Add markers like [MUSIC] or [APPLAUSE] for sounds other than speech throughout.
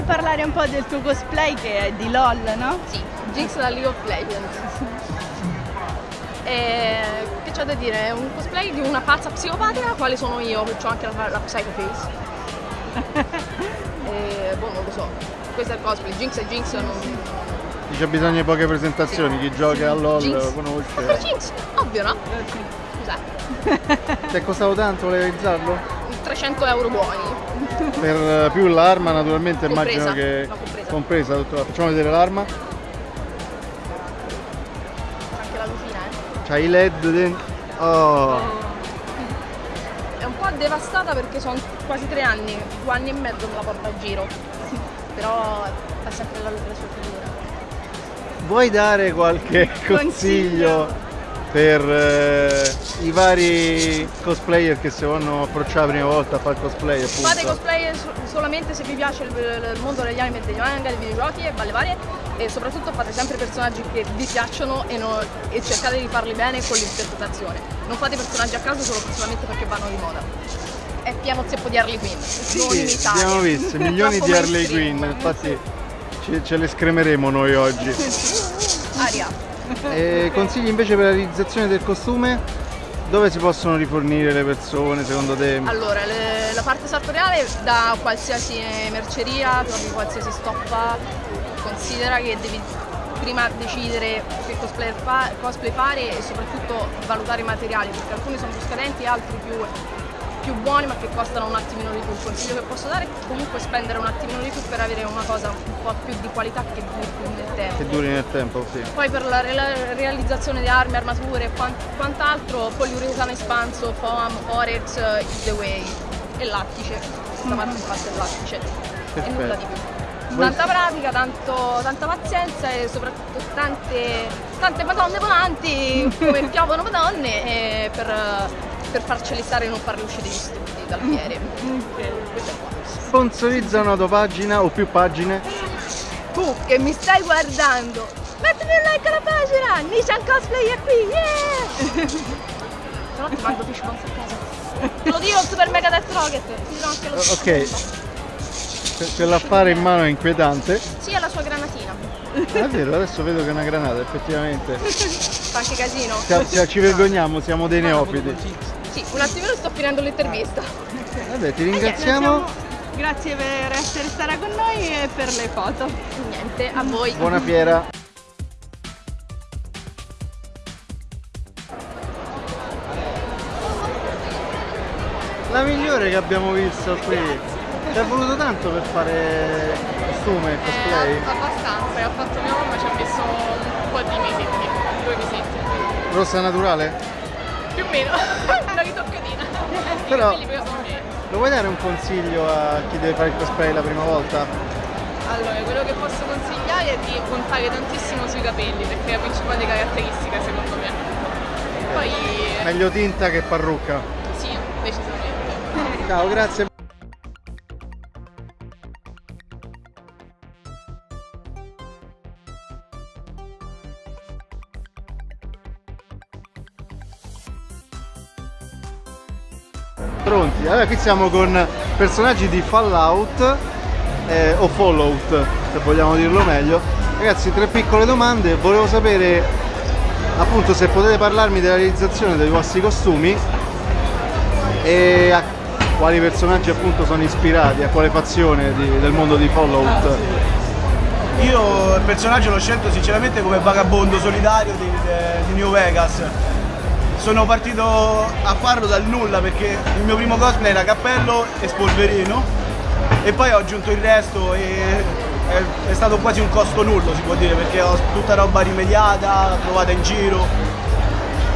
vuoi parlare un po' del tuo cosplay che è di LOL, no? Sì, Jinx da League of Legends. E, che c'ho da dire? È un cosplay di una pazza psicopatica, quale sono io, che ho anche la, la Psycho Face. [LAUGHS] e, boh, non lo so. Questo è il cosplay, Jinx è Jinx, non... C'è bisogno di poche presentazioni, chi gioca a LOL Jinx. lo Ma conosce. Jinx, ovvio no? Scusate, Ti è costato tanto realizzarlo? 300 euro buoni. Per eh, più l'arma naturalmente immagino Compresa, che no, compresa. compresa tutto. Facciamo vedere l'arma. Anche la lucina, eh. C'ha i led dentro. Oh. È un po' devastata perché sono quasi tre anni, due anni e mezzo che la porto a giro. Però fa sempre la, la sua figura. Vuoi dare qualche consiglio per eh, i vari cosplayer che si vogliono approcciare la prima volta a fare cosplay appunto? Fate cosplay so- solamente se vi piace il, il mondo degli anime degli manga, dei videogiochi e balle varie e soprattutto fate sempre personaggi che vi piacciono e, no- e cercate di farli bene con l'interpretazione. Non fate personaggi a caso solo solamente perché vanno di moda. È pieno zeppo di Harley Quinn, non Sì, imitare. abbiamo visto milioni di [LAUGHS] Harley. Quinn, infatti ce, ce le scremeremo noi oggi. Aria. E consigli invece per la realizzazione del costume? Dove si possono rifornire le persone secondo te? Allora, le- la parte sartoriale da qualsiasi merceria, trovi qualsiasi stoppa, considera che devi prima decidere che cosplay, fa- cosplay fare e soprattutto valutare i materiali, perché alcuni sono più scadenti, altri più, più buoni ma che costano un attimino di più. Il consiglio che posso dare è comunque spendere un attimino di più per avere una cosa un po' più di qualità che duri più nel tempo. Che duri nel tempo, sì. Poi per la re- realizzazione di armi, armature e quan- quant'altro, poliuretano espanso, foam, forex, is the way e lattice. Questa parte è fatta il lattice. E nulla di più. Tanta pratica, tanto- tanta pazienza e soprattutto tante, tante madonne volanti [LAUGHS] come piovono madonne e per, per farceli stare e non farli uscire gli stupidi dal fiere. Qua. Sponsorizza una tua pagina o più pagine? Tu che mi stai guardando, mettimi un like alla pagina, Nissan Cosplay è qui, yeah! [LAUGHS] No ti mando fish balls a casa. Te lo dico il Super Mega Death Rocket, ti dirò anche lo Ok. Ce- Ce l'affare in mano è inquietante. Sì, è la sua granatina. È vero, adesso vedo che è una granata, effettivamente. [LAUGHS] Fa anche casino. Sia- sia- ci vergogniamo, siamo dei neofiti. Sì, un attimino sto finendo l'intervista. Vabbè, ti ringraziamo. Grazie per essere stata con noi e per le foto. Niente, a voi. Buona fiera. La migliore che abbiamo visto qui. Ci è voluto tanto per fare costume e cosplay? abbastanza, e ha fatto mia mamma ci ha messo un po' di mesetti, due mesetti. Rossa naturale? Più o meno. [LAUGHS] Però-. Lo vuoi dare un consiglio a chi deve fare il cosplay la prima volta? Allora, quello che posso consigliare è di puntare tantissimo sui capelli, perché è la principale caratteristica secondo me. Poi Meglio tinta che parrucca. sì, decisamente. Ciao, grazie. Allora qui siamo con personaggi di Fallout eh, o Fallout, se vogliamo dirlo meglio. Ragazzi, tre piccole domande. Volevo sapere appunto se potete parlarmi della realizzazione dei vostri costumi e a quali personaggi appunto sono ispirati, a quale fazione di- del mondo di Fallout. Io il personaggio l'ho scelto sinceramente come vagabondo solitario di, di New Vegas. Sono partito a farlo dal nulla perché il mio primo cosplay era cappello e spolverino e poi ho aggiunto il resto e è, stato quasi un costo nullo si può dire perché ho tutta roba rimediata, trovata in giro.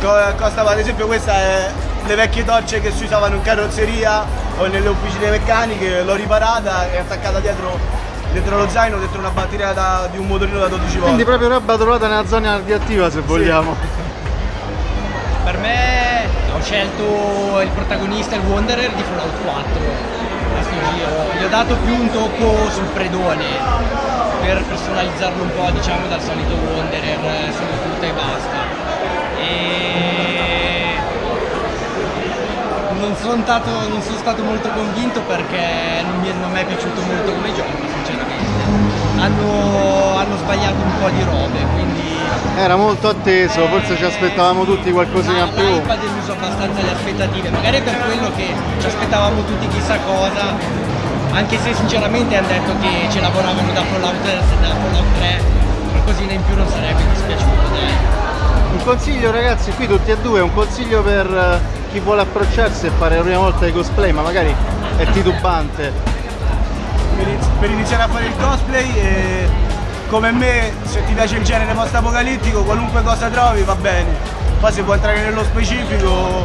Co- Costava ad esempio questa è le vecchie torce che si usavano in carrozzeria o nelle officine meccaniche, l'ho riparata e attaccata dietro, dentro lo zaino, dentro una batteria da- di un motorino da 12 volt. Quindi proprio roba trovata nella zona radioattiva se vogliamo. Per me ho scelto il protagonista, il Wanderer di Fallout 4 a sto giro. Gli ho dato più un tocco sul predone per personalizzarlo un po' diciamo dal solito Wanderer solo tuta e basta. E non sono, stato, non sono stato molto convinto perché non mi, è- non mi è piaciuto molto come gioco, sinceramente. Hanno, hanno sbagliato un po' di robe, quindi Era molto atteso, forse ci aspettavamo tutti qualcosina in più. L'hype ha deluso abbastanza le aspettative, magari per quello che ci aspettavamo tutti chissà cosa, anche se sinceramente hanno detto che ci lavoravano da Fallout, da Fallout 3, qualcosina in più non sarebbe dispiaciuto, dai. Un consiglio ragazzi, qui tutti e due, un consiglio per eh, chi vuole approcciarsi e fare la prima volta di cosplay, ma magari è titubante. per iniziare a fare il cosplay e come me se ti piace il genere post apocalittico qualunque cosa trovi va bene poi se vuoi entrare nello specifico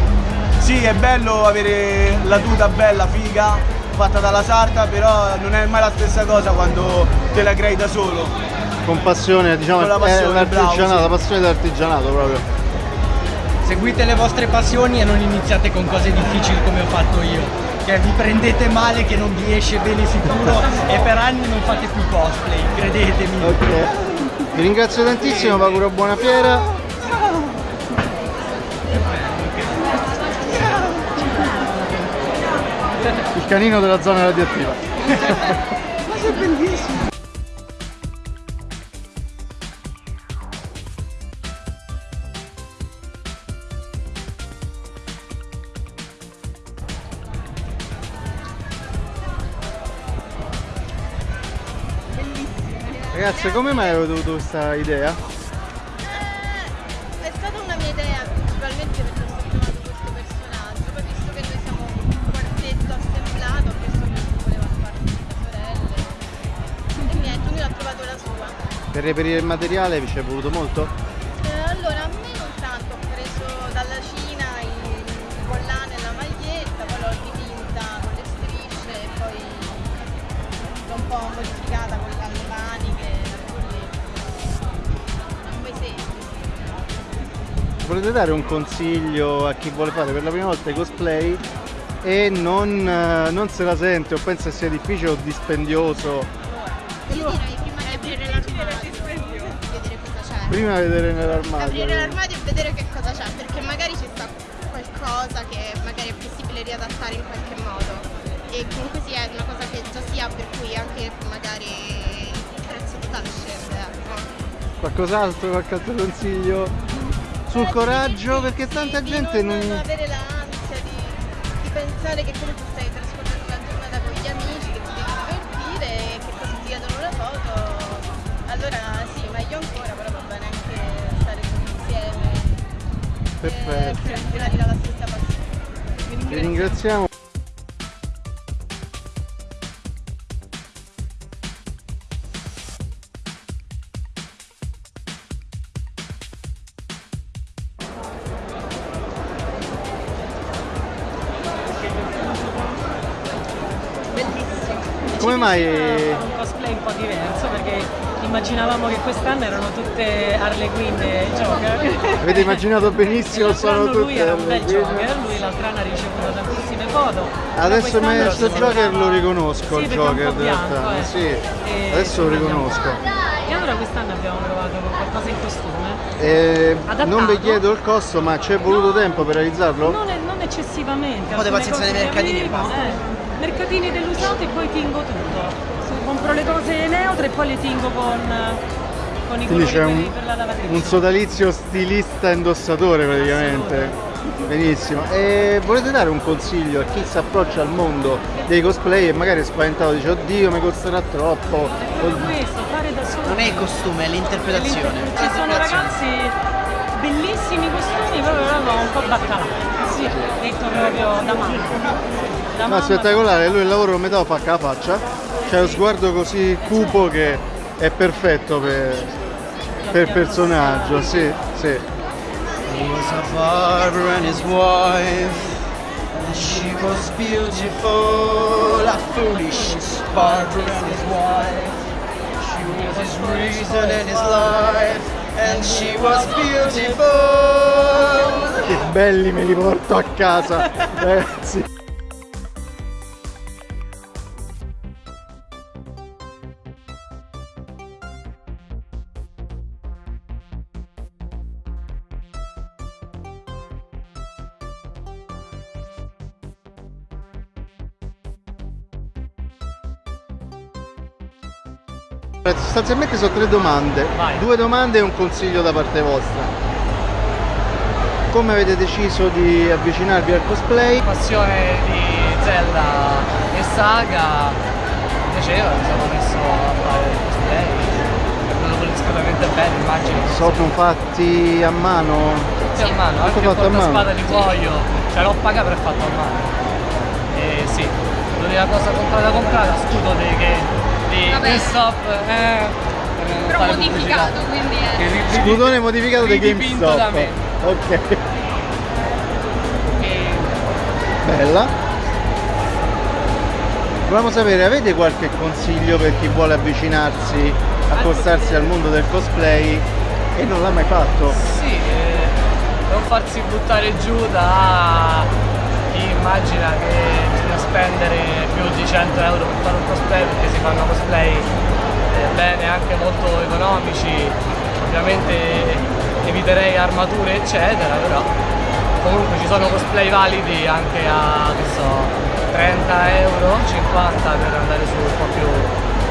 sì è bello avere la tuta bella figa fatta dalla sarta però non è mai la stessa cosa quando te la crei da solo Con passione, diciamo, Con la passione, è l'artigianato, bravo, sì. la passione dell'artigianato proprio. Seguite le vostre passioni e non iniziate con cose difficili come ho fatto io. Che vi prendete male, che non vi esce bene sicuro [LAUGHS] e per anni non fate più cosplay, credetemi. Ok. Vi ringrazio tantissimo, vi auguro buona fiera. Il canino della zona radioattiva. [LAUGHS] Ragazzi, come mai avete avuto questa idea? È stata una mia idea principalmente perché ho amato questo personaggio, poi visto che noi siamo un quartetto assemblato, ho chiesto che si voleva fare sorelle e niente, ognuno ha trovato la sua. Per reperire il materiale vi ci è voluto molto? Volete dare un consiglio a chi vuole fare per la prima volta i cosplay e non, eh, non se la sente o pensa sia difficile o dispendioso? Io direi prima di aprire l'armadio, vedere cosa c'è. Prima vedere nell'armadio. Aprire l'armadio e vedere che cosa c'è, perché magari ci sta qualcosa che magari è possibile riadattare in qualche modo. E comunque sia una cosa che già si ha, per cui anche magari il prezzo totale scende. Ecco. Qualcos'altro, qualche altro consiglio? Sul Eh, coraggio, perché tanta gente non, non... avere l'ansia di, di pensare che comunque stai trascorrendo la giornata con gli amici, che ti devi divertire e che così ti chiedono la foto. Allora sì, meglio ancora, però va bene anche stare tutti insieme. Perfetto. E trascurare la stessa passione. Vi ringraziamo. Come mai un cosplay un po' diverso perché immaginavamo che quest'anno erano tutte Harley Quinn e Joker. avete immaginato benissimo sono anno lui tutte era un bel? Joker, lui l'altro anno ha ricevuto tantissime foto. Adesso sto sembrava- Joker lo riconosco Sì, il perché è un Joker in realtà. eh. Sì, adesso lo riconosco. E allora quest'anno abbiamo provato con qualcosa in costume. Eh, non vi chiedo il costo, ma ci è voluto No, tempo per realizzarlo? Non, è- non eccessivamente. po' di pazienza nei mercatini e basta. eh, mercatini dell'usato e poi tingo tutto. Compro le cose neutre e poi le tingo con, con i Quindi colori c'è un, per la lavatrice. un sodalizio stilista indossatore praticamente. Benissimo. E volete dare un consiglio a chi si approccia al mondo dei cosplay e magari è spaventato, dice oddio mi costerà troppo. Per questo, fare da solo. Non è il costume, è l'interpretazione. Ci sono ragazzi bellissimi costumi, proprio però un po' baccalà. Sì, detto proprio da mamma. Da Ma mamma. spettacolare, lui il lavoro lo metà lo fa con la faccia, c'è lo sguardo così cupo che è perfetto per, per personaggio, sì, sì. He was a barber and his wife. And she was beautiful, a foolish barber and his wife. She was his reason and his life. And she was beautiful belli me li porto a casa, eh, ragazzi. Sostanzialmente sono tre domande, Vai. due domande e un consiglio da parte vostra. Come avete deciso di avvicinarvi al cosplay? passione di Zelda e Saga mi piaceva, mi sono messo a fare il cosplay, è venuto discretamente bene, immagino. Sono fatti a mano? Sì, a mano, anche con fatto a la spada di cuoio, cioè l'ho pagato per fatto a mano. E sì, l'unica cosa comprata comprata, scudo di, che, di Vabbè. GameStop, eh, Però modificato, quindi è... Scudone modificato di GameStop. da me. Ok, bella. Volevamo sapere, avete qualche consiglio per chi vuole avvicinarsi, accostarsi al mondo del cosplay e non l'ha mai fatto? Sì, eh, non farsi buttare giù da chi immagina che bisogna spendere più di 100 euro per fare un cosplay perché si fanno cosplay eh, bene, anche molto economici, ovviamente eviterei armature eccetera, però comunque ci sono cosplay validi anche a che so 30 euro, 50 per andare su un po' più.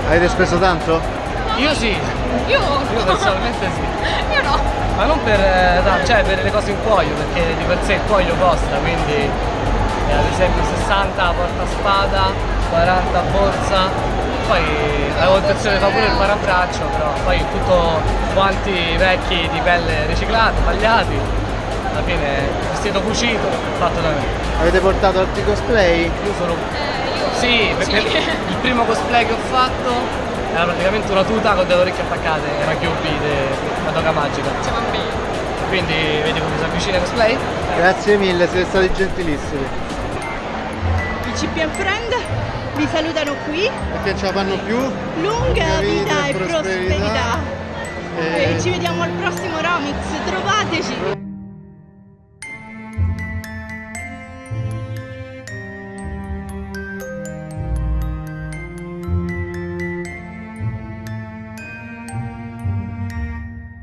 Avete speso tanto? Io sì, Io... io personalmente sì. [LAUGHS] Io no. Ma non per, eh, cioè per le cose in cuoio, perché di per sé il cuoio costa, quindi eh, ad esempio 60 porta spada, 40 borsa, poi avevo intenzione di fare pure il parabraccio, però poi tutto guanti vecchi di pelle riciclata, tagliati, alla fine vestito cucito, fatto da me. Avete portato altri cosplay? Io sono... Eh, io... Sì, perché il primo cosplay che ho fatto era praticamente una tuta con delle orecchie attaccate, era QB di Madoka Magica. Quindi vedi come si avvicina il cosplay? Grazie mille, siete stati gentilissimi. I CPM Friend vi salutano qui. Perché non ce la fanno più? Lunga vita e prosperità. prosperità. E- E ci vediamo al prossimo Romix. Trovateci.